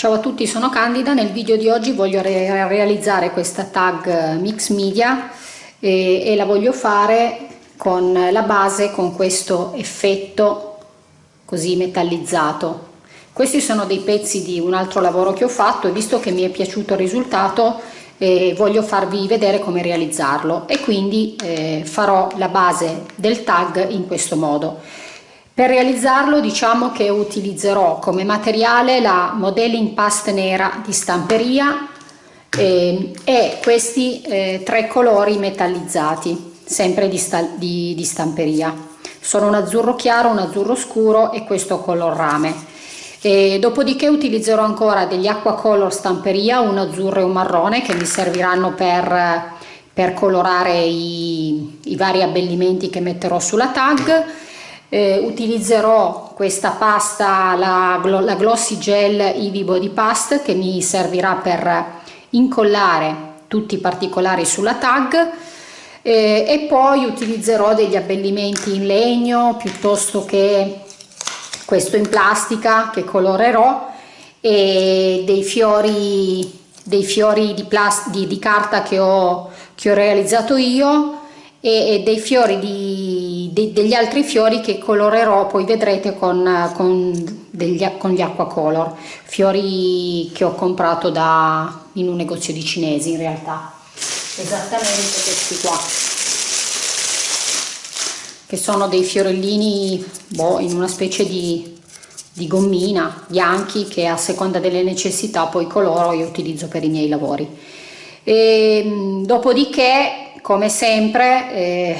Ciao a tutti, sono Candida. Nel video di oggi voglio re realizzare questa tag mix media e, e, la voglio fare con la base con questo effetto così metallizzato. Questi sono dei pezzi di un altro lavoro che ho fatto e visto che mi è piaciuto il risultato eh, voglio farvi vedere come realizzarlo e quindi eh, farò la base del tag in questo modo. Per realizzarlo diciamo che utilizzerò come materiale la modelling past nera di stamperia eh, e questi eh, tre colori metallizzati, sempre di, di, di stamperia. Sono un azzurro chiaro, un azzurro scuro e questo color rame. E dopodiché utilizzerò ancora degli acqua color stamperia, un azzurro e un marrone che mi serviranno per, per colorare i, i vari abbellimenti che metterò sulla tag eh, utilizzerò questa pasta, la, la Glossy Gel Eevee Body Past che mi servirà per incollare tutti i particolari sulla tag. Eh, e poi utilizzerò degli abbellimenti in legno piuttosto che questo in plastica che colorerò e dei fiori, dei fiori di, di, di carta che ho, che ho realizzato io e, dei fiori di, de, degli altri fiori che colorerò poi vedrete con, con, degli, con gli acqua color fiori che ho comprato da, in un negozio di cinesi in realtà. Esattamente questi qua che sono dei fiorellini boh, in una specie di, di gommina bianchi che a seconda delle necessità poi coloro e utilizzo per i miei lavori. E, dopodiché come sempre, eh,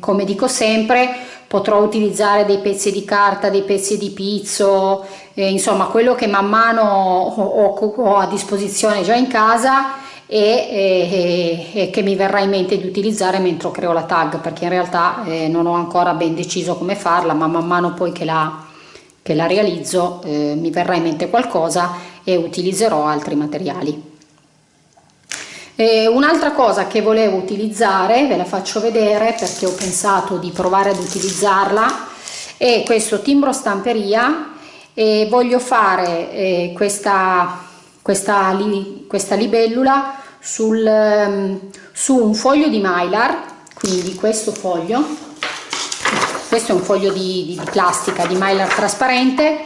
come dico sempre, potrò utilizzare dei pezzi di carta, dei pezzi di pizzo, eh, insomma quello che man mano ho, ho, ho, a disposizione già in casa e, e, e, che mi verrà in mente di utilizzare mentre creo la tag perché in realtà eh, non ho ancora ben deciso come farla ma man mano poi che la, che la realizzo eh, mi verrà in mente qualcosa e utilizzerò altri materiali. Un'altra cosa che volevo utilizzare, ve la faccio vedere perché ho pensato di provare ad utilizzarla, è questo timbro stamperia e voglio fare eh, questa, questa, li, questa libellula sul, um, su un foglio di mylar, quindi questo foglio, questo è un foglio di, di, di plastica di mylar trasparente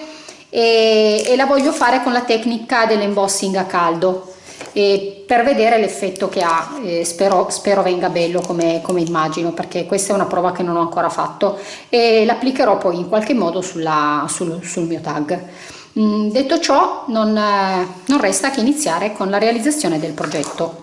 e, e la voglio fare con la tecnica dell'embossing a caldo e per vedere l'effetto che ha eh, spero, spero, venga bello come, come, immagino perché questa è una prova che non ho ancora fatto e l'applicherò poi in qualche modo sulla, sul, sul, mio tag. Mm, detto ciò non, eh, non resta che iniziare con la realizzazione del progetto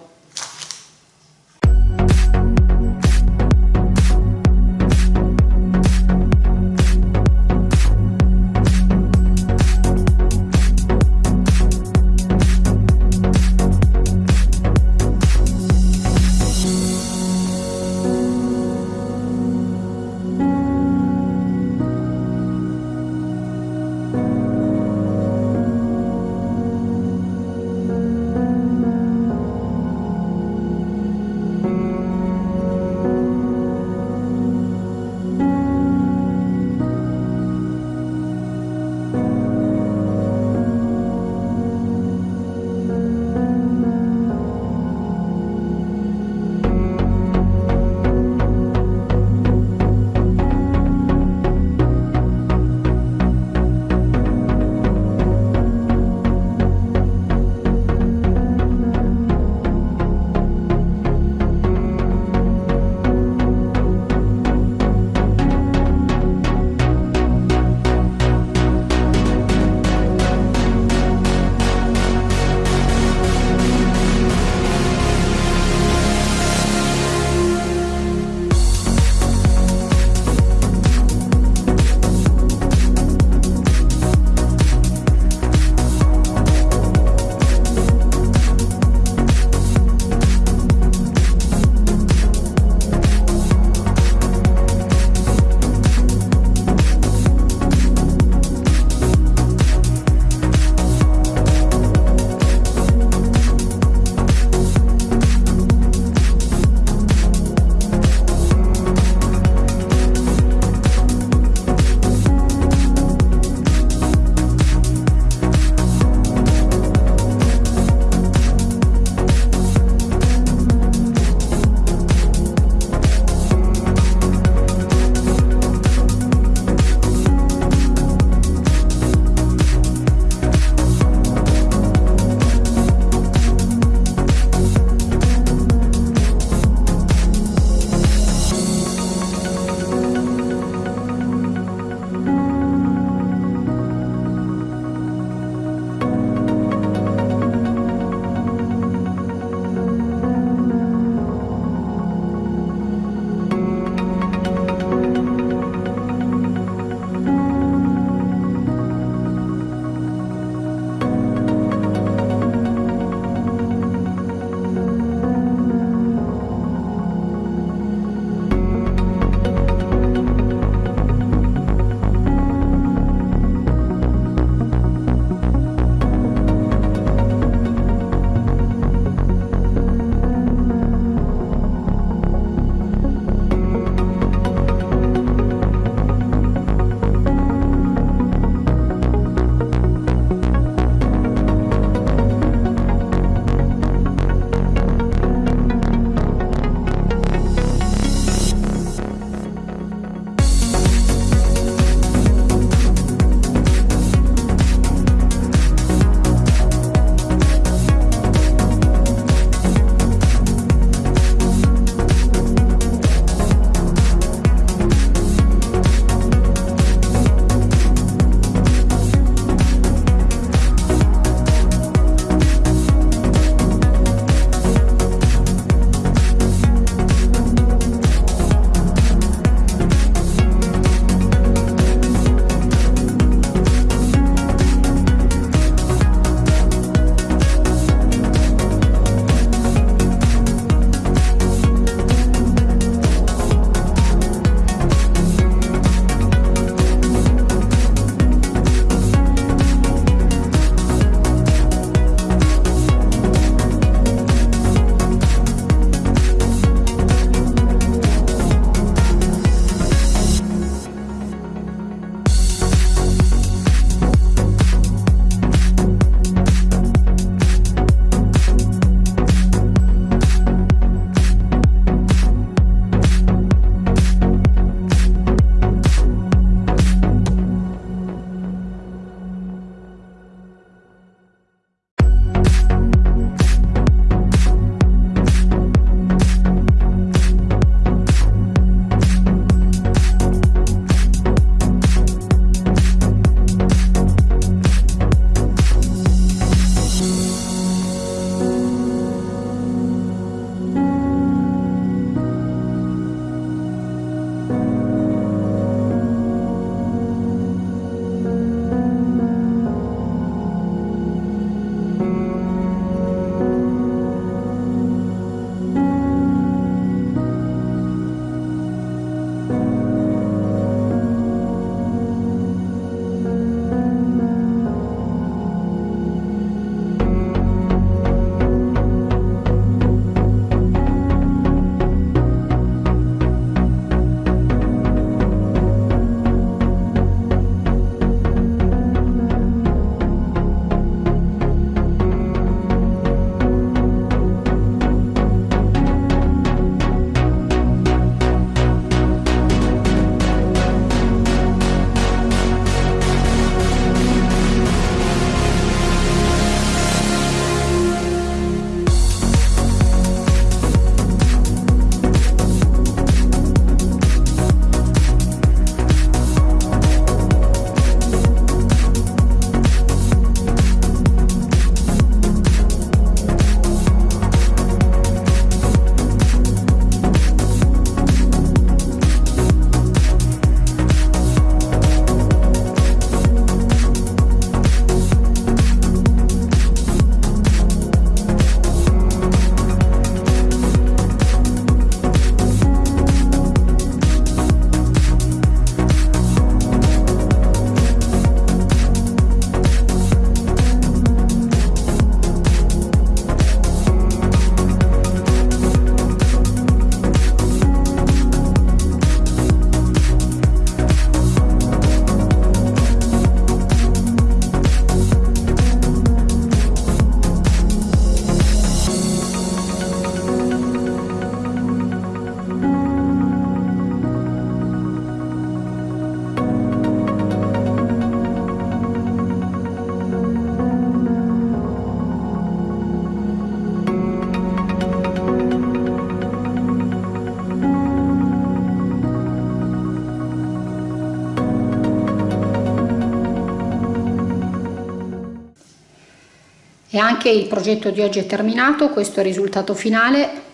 e anche il progetto di oggi è terminato questo è il risultato finale.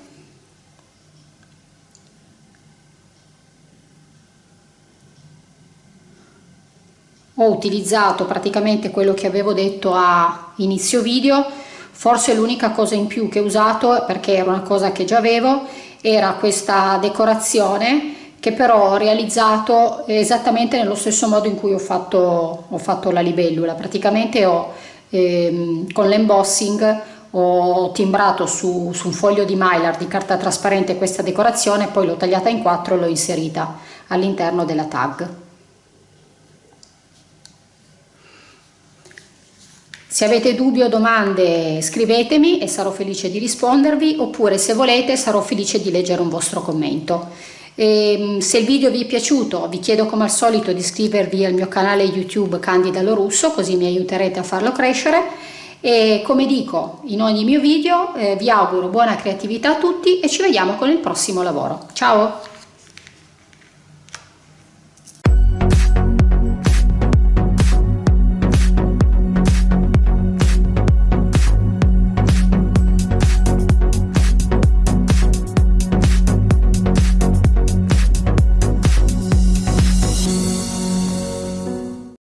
Ho utilizzato praticamente quello che avevo detto a inizio video. Forse l'unica cosa in più che ho usato perché era una cosa che già avevo era questa decorazione che però ho realizzato esattamente nello stesso modo in cui ho fatto, ho fatto la libellula. Praticamente ho ehm, con l'embossing ho timbrato su, su, un foglio di mylar di carta trasparente questa decorazione poi l'ho tagliata in quattro e l'ho inserita all'interno della tag Se avete dubbi o domande scrivetemi e sarò felice di rispondervi oppure se volete sarò felice di leggere un vostro commento. E, ehm, se il video vi è piaciuto vi chiedo come al solito di iscrivervi al mio canale YouTube Candida Lorusso così mi aiuterete a farlo crescere e come dico in ogni mio video eh, vi auguro buona creatività a tutti e ci vediamo con il prossimo lavoro. Ciao!